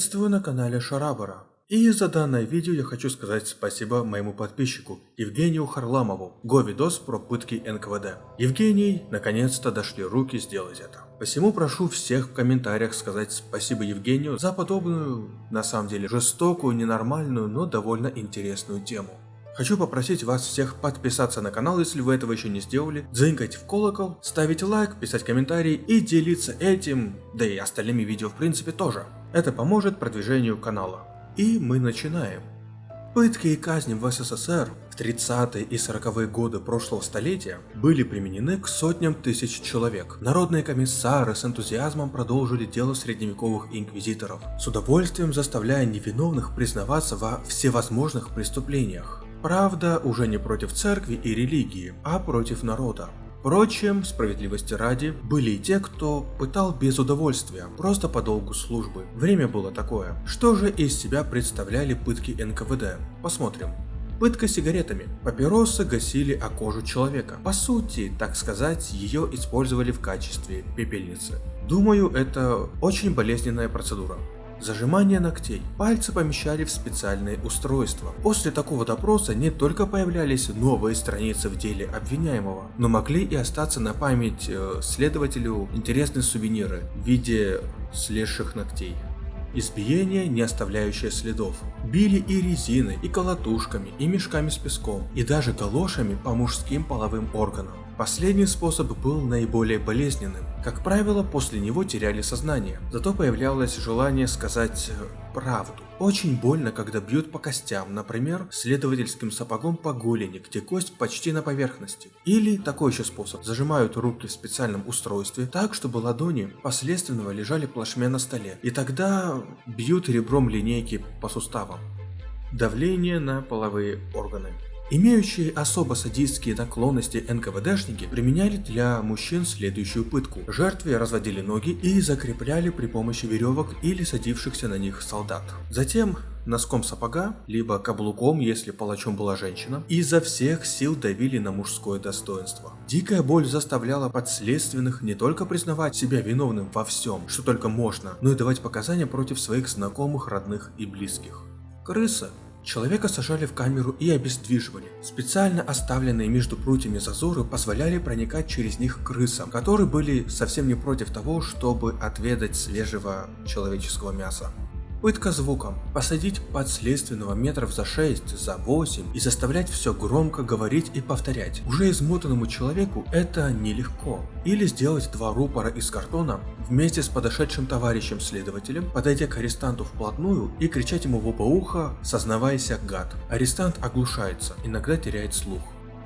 Приветствую на канале Шарабара. И за данное видео я хочу сказать спасибо моему подписчику Евгению Харламову, го видос про пытки НКВД. Евгений, наконец-то дошли руки сделать это. Посему прошу всех в комментариях сказать спасибо Евгению за подобную, на самом деле, жестокую, ненормальную, но довольно интересную тему. Хочу попросить вас всех подписаться на канал, если вы этого еще не сделали, дзынкать в колокол, ставить лайк, писать комментарии и делиться этим, да и остальными видео в принципе тоже. Это поможет продвижению канала. И мы начинаем. Пытки и казни в СССР в 30-е и 40-е годы прошлого столетия были применены к сотням тысяч человек. Народные комиссары с энтузиазмом продолжили дело средневековых инквизиторов, с удовольствием заставляя невиновных признаваться во всевозможных преступлениях. Правда, уже не против церкви и религии, а против народа. Впрочем, справедливости ради, были и те, кто пытал без удовольствия, просто по долгу службы. Время было такое. Что же из себя представляли пытки НКВД? Посмотрим. Пытка сигаретами. Папиросы гасили о кожу человека. По сути, так сказать, ее использовали в качестве пепельницы. Думаю, это очень болезненная процедура. Зажимание ногтей. Пальцы помещали в специальные устройства. После такого допроса не только появлялись новые страницы в деле обвиняемого, но могли и остаться на память э, следователю интересные сувениры в виде слезших ногтей. Избиение, не оставляющее следов. Били и резиной, и колотушками, и мешками с песком, и даже галошами по мужским половым органам. Последний способ был наиболее болезненным. Как правило, после него теряли сознание, зато появлялось желание сказать э, правду. Очень больно, когда бьют по костям, например, следовательским сапогом по голени, где кость почти на поверхности. Или такой еще способ, зажимают руки в специальном устройстве так, чтобы ладони последственно лежали плашмя на столе, и тогда бьют ребром линейки по суставам. Давление на половые органы. Имеющие особо садистские наклонности НКВДшники применяли для мужчин следующую пытку. Жертве разводили ноги и закрепляли при помощи веревок или садившихся на них солдат. Затем носком сапога, либо каблуком, если палачом была женщина, изо всех сил давили на мужское достоинство. Дикая боль заставляла подследственных не только признавать себя виновным во всем, что только можно, но и давать показания против своих знакомых, родных и близких. Крыса Человека сажали в камеру и обездвиживали. Специально оставленные между прутьями зазоры позволяли проникать через них крысам, которые были совсем не против того, чтобы отведать свежего человеческого мяса. Пытка звуком. Посадить подследственного метров за 6, за 8 и заставлять все громко говорить и повторять. Уже измотанному человеку это нелегко. Или сделать два рупора из картона вместе с подошедшим товарищем следователем, подойдя к арестанту вплотную и кричать ему в оба уха «Сознавайся, гад». Арестант оглушается, иногда теряет слух.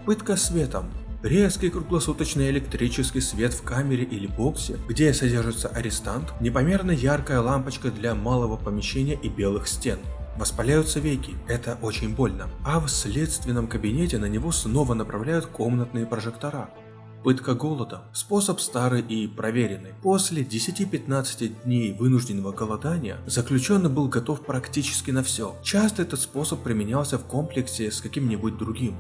Пытка светом. Резкий круглосуточный электрический свет в камере или боксе, где содержится арестант, непомерно яркая лампочка для малого помещения и белых стен. Воспаляются веки, это очень больно. А в следственном кабинете на него снова направляют комнатные прожектора. Пытка голода – способ старый и проверенный. После 10-15 дней вынужденного голодания заключенный был готов практически на все. Часто этот способ применялся в комплексе с каким-нибудь другим.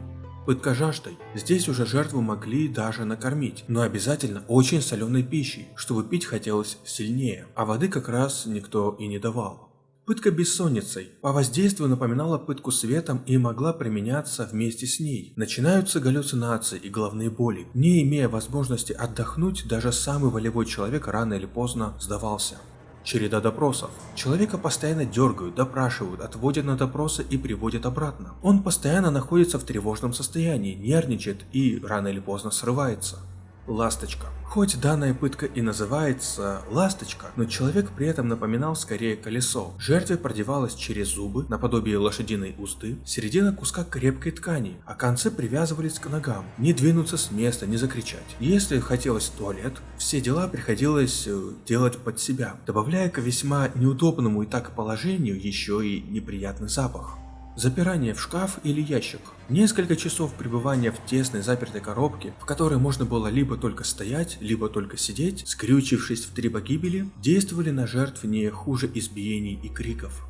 Пытка жаждой. Здесь уже жертву могли даже накормить, но обязательно очень соленой пищей, чтобы пить хотелось сильнее, а воды как раз никто и не давал. Пытка бессонницей по воздействию напоминала пытку светом и могла применяться вместе с ней. Начинаются галлюцинации и головные боли. Не имея возможности отдохнуть, даже самый волевой человек рано или поздно сдавался. Череда допросов. Человека постоянно дергают, допрашивают, отводят на допросы и приводят обратно. Он постоянно находится в тревожном состоянии, нервничает и рано или поздно срывается. Ласточка. Хоть данная пытка и называется ласточка, но человек при этом напоминал скорее колесо. Жертве продевалась через зубы, наподобие лошадиной узды, середина куска крепкой ткани, а концы привязывались к ногам. Не двинуться с места, не закричать. Если хотелось в туалет, все дела приходилось э, делать под себя, добавляя к весьма неудобному и так положению еще и неприятный запах. Запирание в шкаф или ящик. Несколько часов пребывания в тесной запертой коробке, в которой можно было либо только стоять, либо только сидеть, скрючившись в три погибели, действовали на жертв не хуже избиений и криков.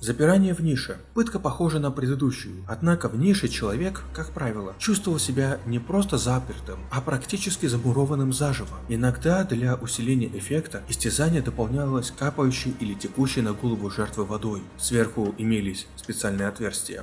Запирание в нише. Пытка похожа на предыдущую, однако в нише человек, как правило, чувствовал себя не просто запертым, а практически замурованным заживо. Иногда для усиления эффекта истязание дополнялось капающей или текущей на голову жертвы водой. Сверху имелись специальные отверстия.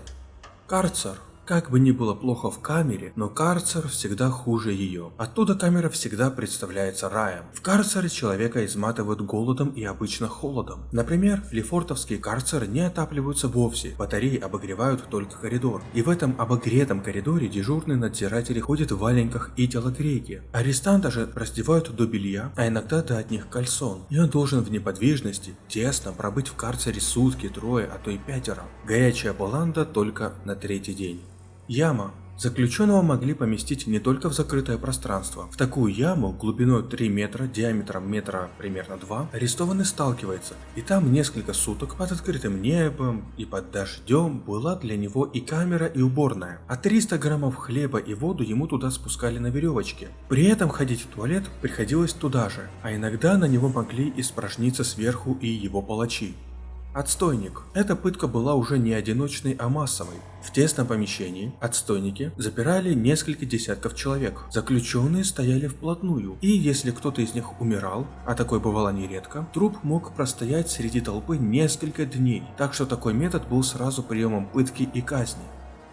Карцер как бы ни было плохо в камере, но карцер всегда хуже ее. Оттуда камера всегда представляется раем. В карцере человека изматывают голодом и обычно холодом. Например, лефортовские карцеры не отапливаются вовсе, батареи обогревают только коридор. И в этом обогретом коридоре дежурные надзиратели ходят в валенках и телогрейке. Арестанта же раздевают до белья, а иногда до одних кальсон. И он должен в неподвижности, тесно пробыть в карцере сутки, трое, а то и пятеро. Горячая баланда только на третий день. Яма. Заключенного могли поместить не только в закрытое пространство. В такую яму глубиной 3 метра, диаметром метра примерно 2, арестованный сталкивается, и там несколько суток под открытым небом и под дождем была для него и камера, и уборная. А 300 граммов хлеба и воду ему туда спускали на веревочке. При этом ходить в туалет приходилось туда же, а иногда на него могли испражниться сверху и его палачи. Отстойник. Эта пытка была уже не одиночной, а массовой. В тесном помещении отстойники запирали несколько десятков человек. Заключенные стояли вплотную, и если кто-то из них умирал, а такое бывало нередко, труп мог простоять среди толпы несколько дней, так что такой метод был сразу приемом пытки и казни.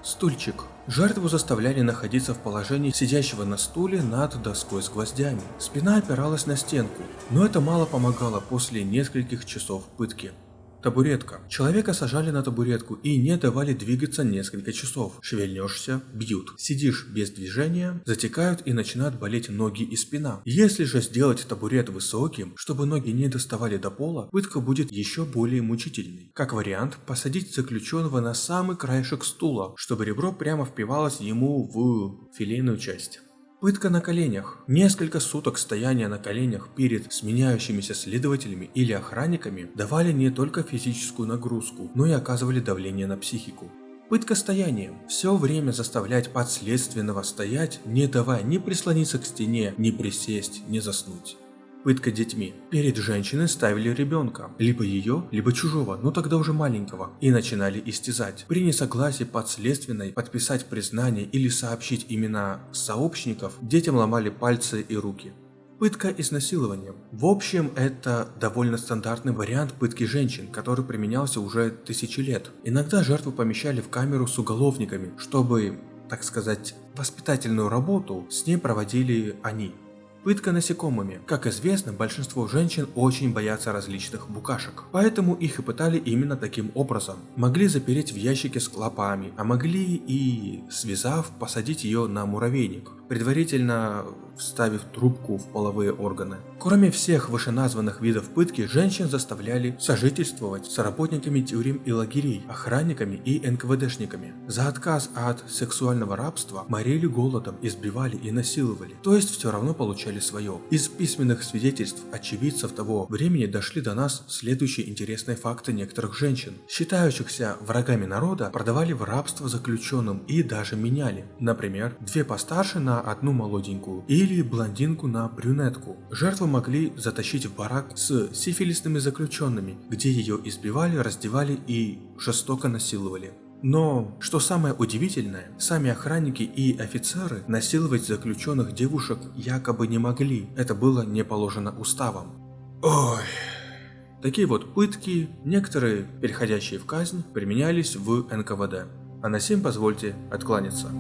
Стульчик. Жертву заставляли находиться в положении сидящего на стуле над доской с гвоздями. Спина опиралась на стенку, но это мало помогало после нескольких часов пытки. Табуретка. Человека сажали на табуретку и не давали двигаться несколько часов. Шевельнешься – бьют. Сидишь без движения – затекают и начинают болеть ноги и спина. Если же сделать табурет высоким, чтобы ноги не доставали до пола, пытка будет еще более мучительной. Как вариант, посадить заключенного на самый краешек стула, чтобы ребро прямо впивалось ему в филейную часть. Пытка на коленях. Несколько суток стояния на коленях перед сменяющимися следователями или охранниками давали не только физическую нагрузку, но и оказывали давление на психику. Пытка стоянием. Все время заставлять подследственного стоять, не давая ни прислониться к стене, ни присесть, ни заснуть. Пытка детьми. Перед женщиной ставили ребенка, либо ее, либо чужого, но тогда уже маленького, и начинали истязать. При несогласии подследственной подписать признание или сообщить имена сообщников, детям ломали пальцы и руки. Пытка изнасилованием. В общем, это довольно стандартный вариант пытки женщин, который применялся уже тысячи лет. Иногда жертву помещали в камеру с уголовниками, чтобы, так сказать, воспитательную работу с ней проводили они. Пытка насекомыми. Как известно, большинство женщин очень боятся различных букашек, поэтому их и пытали именно таким образом. Могли запереть в ящике с клопами, а могли и, связав, посадить ее на муравейник, предварительно вставив трубку в половые органы. Кроме всех вышеназванных видов пытки, женщин заставляли сожительствовать с работниками тюрем и лагерей, охранниками и НКВДшниками. За отказ от сексуального рабства морили голодом, избивали и насиловали, то есть все равно получали свое. Из письменных свидетельств очевидцев того времени дошли до нас следующие интересные факты некоторых женщин. Считающихся врагами народа продавали в рабство заключенным и даже меняли. Например, две постарше на одну молоденькую или блондинку на брюнетку. Жертву могли затащить в барак с сифилисными заключенными, где ее избивали, раздевали и жестоко насиловали. Но, что самое удивительное, сами охранники и офицеры насиловать заключенных девушек якобы не могли, это было не положено уставом. Ой... Такие вот пытки, некоторые, переходящие в казнь, применялись в НКВД. А на сим позвольте откланяться.